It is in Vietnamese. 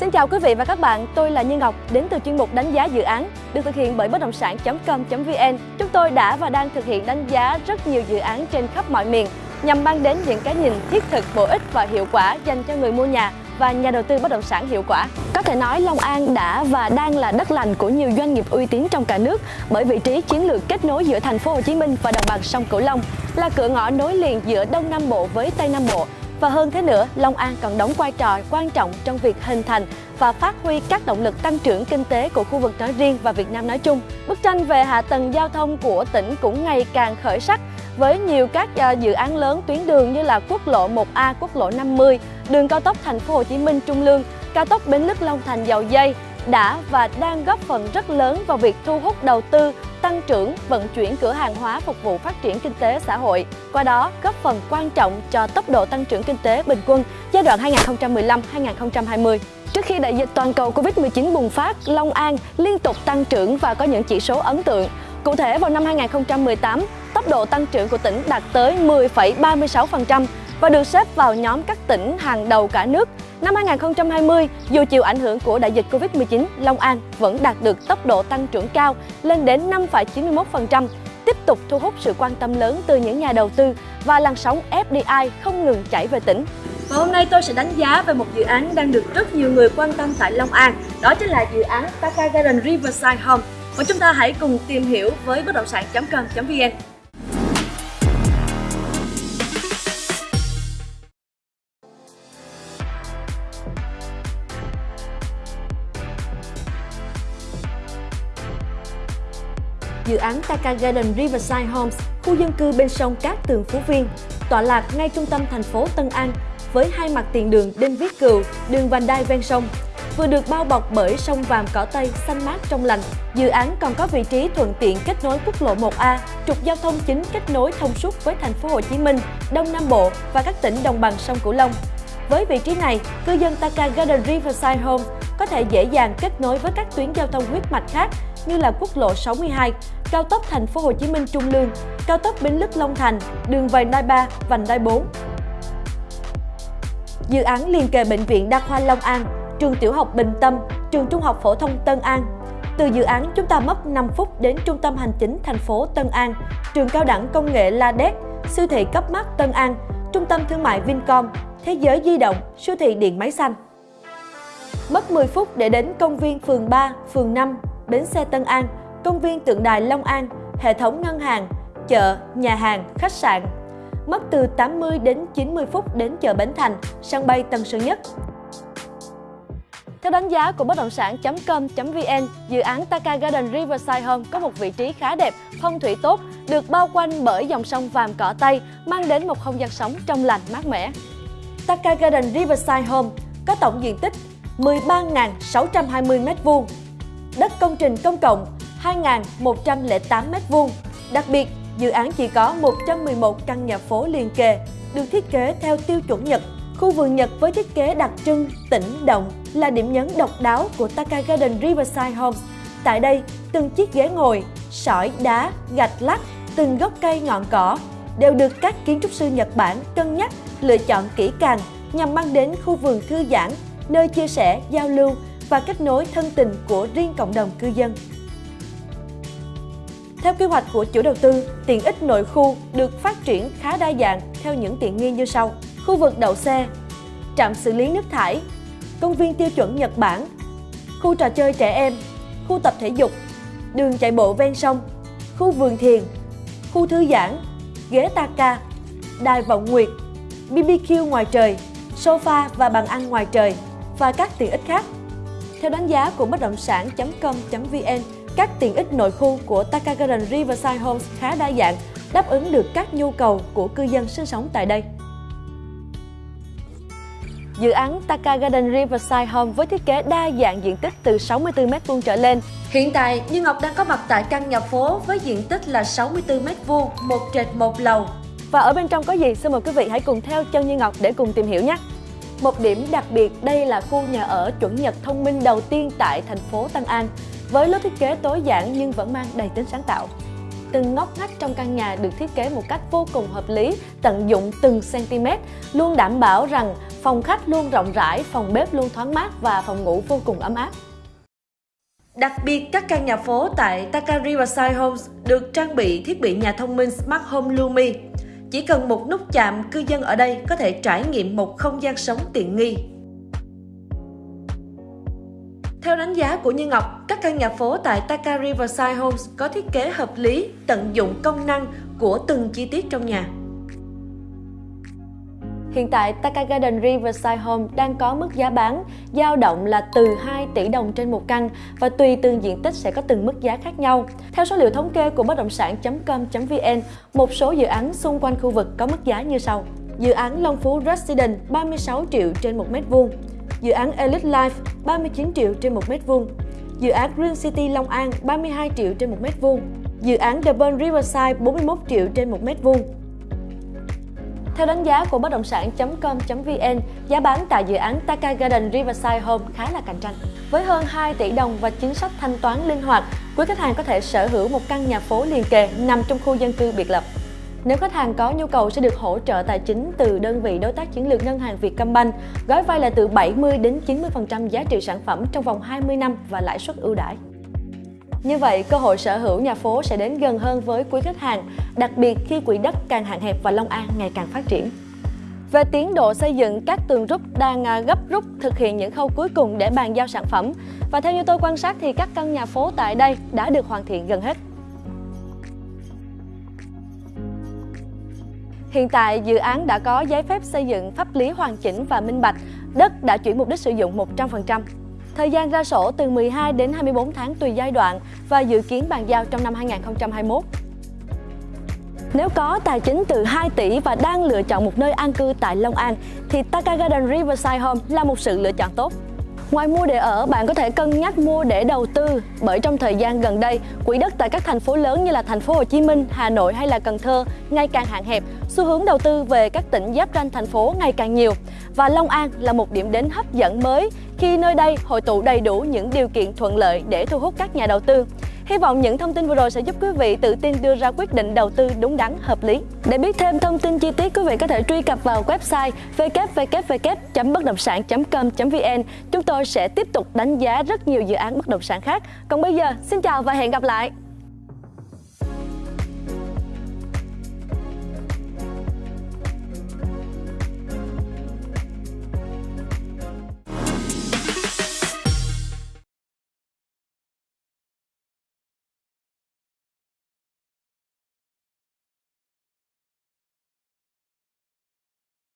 Xin chào quý vị và các bạn, tôi là Như Ngọc đến từ chuyên mục đánh giá dự án được thực hiện bởi bất động sản.com.vn. Chúng tôi đã và đang thực hiện đánh giá rất nhiều dự án trên khắp mọi miền nhằm mang đến những cái nhìn thiết thực, bổ ích và hiệu quả dành cho người mua nhà và nhà đầu tư bất động sản hiệu quả. Có thể nói Long An đã và đang là đất lành của nhiều doanh nghiệp uy tín trong cả nước bởi vị trí chiến lược kết nối giữa thành phố Hồ Chí Minh và đồng bằng sông Cửu Long, là cửa ngõ nối liền giữa Đông Nam Bộ với Tây Nam Bộ và hơn thế nữa, Long An còn đóng vai trò quan trọng trong việc hình thành và phát huy các động lực tăng trưởng kinh tế của khu vực nói riêng và Việt Nam nói chung. Bức tranh về hạ tầng giao thông của tỉnh cũng ngày càng khởi sắc với nhiều các à, dự án lớn tuyến đường như là quốc lộ 1A, quốc lộ 50, đường cao tốc thành phố Hồ Chí Minh Trung Lương, cao tốc Bến Lức Long Thành Dầu Dây đã và đang góp phần rất lớn vào việc thu hút đầu tư, tăng trưởng, vận chuyển cửa hàng hóa phục vụ phát triển kinh tế xã hội. Qua đó, góp phần quan trọng cho tốc độ tăng trưởng kinh tế bình quân giai đoạn 2015-2020. Trước khi đại dịch toàn cầu Covid-19 bùng phát, Long An liên tục tăng trưởng và có những chỉ số ấn tượng. Cụ thể vào năm 2018, tốc độ tăng trưởng của tỉnh đạt tới 10,36% và được xếp vào nhóm các tỉnh hàng đầu cả nước. Năm 2020, dù chịu ảnh hưởng của đại dịch Covid-19, Long An vẫn đạt được tốc độ tăng trưởng cao lên đến 5,91%, tiếp tục thu hút sự quan tâm lớn từ những nhà đầu tư và làn sóng FDI không ngừng chảy về tỉnh. Và hôm nay tôi sẽ đánh giá về một dự án đang được rất nhiều người quan tâm tại Long An, đó chính là dự án Taka Garden Riverside Home. Và chúng ta hãy cùng tìm hiểu với bất động sản.com.vn. dự án Taka Garden Riverside Homes, khu dân cư bên sông Cát Tường Phú Viên, tọa lạc ngay trung tâm thành phố Tân An với hai mặt tiền đường Đinh Viết Cừu, đường vành đai ven sông. Vừa được bao bọc bởi sông Vàm cỏ Tây xanh mát trong lành, dự án còn có vị trí thuận tiện kết nối quốc lộ 1A, trục giao thông chính kết nối thông suốt với thành phố Hồ Chí Minh, Đông Nam Bộ và các tỉnh đồng bằng sông Cửu Long. Với vị trí này, cư dân Taka Garden Riverside Home có thể dễ dàng kết nối với các tuyến giao thông huyết mạch khác như là quốc lộ 62, cao tốc thành phố Hồ Chí Minh Trung Lương, cao tốc Bến Lức Long Thành, đường vành đai 3, vành đai 4. Dự án liền kề bệnh viện Đa khoa Long An, trường tiểu học Bình Tâm, trường trung học phổ thông Tân An. Từ dự án chúng ta mất 5 phút đến trung tâm hành chính thành phố Tân An, trường cao đẳng công nghệ La Đét, siêu thị cấp mắt Tân An, trung tâm thương mại Vincom, thế giới di động, siêu thị điện máy xanh. Mất 10 phút để đến công viên phường 3, phường 5, bến xe Tân An, công viên tượng đài Long An, hệ thống ngân hàng, chợ, nhà hàng, khách sạn. Mất từ 80 đến 90 phút đến chợ Bến Thành, sân bay Tân Sơn Nhất. Theo đánh giá của bất động sản.com.vn, dự án Taka Garden Riverside Home có một vị trí khá đẹp, phong thủy tốt, được bao quanh bởi dòng sông Vàm Cỏ Tây, mang đến một không gian sống trong lành mát mẻ. Taka Garden Riverside Home có tổng diện tích 13.620 m2, đất công trình công cộng 2.108 m2. Đặc biệt, dự án chỉ có 111 căn nhà phố liền kề, được thiết kế theo tiêu chuẩn Nhật. Khu vườn Nhật với thiết kế đặc trưng, tĩnh động là điểm nhấn độc đáo của Taka Garden Riverside Homes. Tại đây, từng chiếc ghế ngồi, sỏi, đá, gạch lát, từng gốc cây ngọn cỏ đều được các kiến trúc sư Nhật Bản cân nhắc, lựa chọn kỹ càng nhằm mang đến khu vườn thư giãn, nơi chia sẻ, giao lưu và kết nối thân tình của riêng cộng đồng cư dân. Theo kế hoạch của chủ đầu tư, tiện ích nội khu được phát triển khá đa dạng theo những tiện nghi như sau. Khu vực đậu xe, trạm xử lý nước thải, công viên tiêu chuẩn Nhật Bản, khu trò chơi trẻ em, khu tập thể dục, đường chạy bộ ven sông, khu vườn thiền, khu thư giãn, ghế taka, đài vọng nguyệt, BBQ ngoài trời, sofa và bàn ăn ngoài trời và các tiện ích khác. Theo đánh giá của bất động sản.com.vn, các tiện ích nội khu của Taka Garden Riverside Homes khá đa dạng, đáp ứng được các nhu cầu của cư dân sinh sống tại đây. Dự án Taka Garden Riverside Home với thiết kế đa dạng diện tích từ 64m2 trở lên. Hiện tại, Như Ngọc đang có mặt tại căn nhà phố với diện tích là 64m2, một trệt một lầu. Và ở bên trong có gì? Xin mời quý vị hãy cùng theo chân Như Ngọc để cùng tìm hiểu nhé! Một điểm đặc biệt đây là khu nhà ở chuẩn Nhật thông minh đầu tiên tại thành phố Tân An với lối thiết kế tối giản nhưng vẫn mang đầy tính sáng tạo. từng ngóc ngách trong căn nhà được thiết kế một cách vô cùng hợp lý, tận dụng từng cm, luôn đảm bảo rằng phòng khách luôn rộng rãi, phòng bếp luôn thoáng mát và phòng ngủ vô cùng ấm áp. Đặc biệt, các căn nhà phố tại Taka Riverside Homes được trang bị thiết bị nhà thông minh Smart Home Lumi. Chỉ cần một nút chạm, cư dân ở đây có thể trải nghiệm một không gian sống tiện nghi. Theo đánh giá của Như Ngọc, các căn nhà phố tại Taka Riverside Homes có thiết kế hợp lý, tận dụng công năng của từng chi tiết trong nhà. Hiện tại, Taka Garden Riverside Home đang có mức giá bán dao động là từ 2 tỷ đồng trên một căn và tùy từng diện tích sẽ có từng mức giá khác nhau. Theo số liệu thống kê của bất động sản.com.vn, một số dự án xung quanh khu vực có mức giá như sau. Dự án Long Phú Resident 36 triệu trên 1 mét vuông, dự án Elite Life 39 triệu trên 1 mét vuông, dự án Green City Long An 32 triệu trên 1 mét vuông, dự án The Burn Riverside 41 triệu trên 1 mét vuông, theo đánh giá của bất động sản.com.vn, giá bán tại dự án Taka Garden Riverside Home khá là cạnh tranh. Với hơn 2 tỷ đồng và chính sách thanh toán linh hoạt, quý khách hàng có thể sở hữu một căn nhà phố liền kề nằm trong khu dân cư biệt lập. Nếu khách hàng có nhu cầu sẽ được hỗ trợ tài chính từ đơn vị đối tác chiến lược ngân hàng Vietcombank, gói vay là từ 70 đến 90% giá trị sản phẩm trong vòng 20 năm và lãi suất ưu đãi. Như vậy, cơ hội sở hữu nhà phố sẽ đến gần hơn với quý khách hàng, đặc biệt khi quỹ đất càng hạn hẹp và Long An ngày càng phát triển. Về tiến độ xây dựng, các tường rút đang à, gấp rút thực hiện những khâu cuối cùng để bàn giao sản phẩm. Và theo như tôi quan sát thì các căn nhà phố tại đây đã được hoàn thiện gần hết. Hiện tại, dự án đã có giấy phép xây dựng pháp lý hoàn chỉnh và minh bạch, đất đã chuyển mục đích sử dụng 100%. Thời gian ra sổ từ 12 đến 24 tháng tùy giai đoạn và dự kiến bàn giao trong năm 2021. Nếu có tài chính từ 2 tỷ và đang lựa chọn một nơi an cư tại Long An, thì Taka Garden Riverside Home là một sự lựa chọn tốt. Ngoài mua để ở, bạn có thể cân nhắc mua để đầu tư. Bởi trong thời gian gần đây, quỹ đất tại các thành phố lớn như là thành phố Hồ Chí Minh, Hà Nội hay là Cần Thơ ngày càng hạn hẹp, xu hướng đầu tư về các tỉnh giáp ranh thành phố ngày càng nhiều. Và Long An là một điểm đến hấp dẫn mới khi nơi đây hội tụ đầy đủ những điều kiện thuận lợi để thu hút các nhà đầu tư. Hy vọng những thông tin vừa rồi sẽ giúp quý vị tự tin đưa ra quyết định đầu tư đúng đắn, hợp lý. Để biết thêm thông tin chi tiết, quý vị có thể truy cập vào website www.bất động sản.com.vn. Chúng tôi sẽ tiếp tục đánh giá rất nhiều dự án bất động sản khác. Còn bây giờ, xin chào và hẹn gặp lại!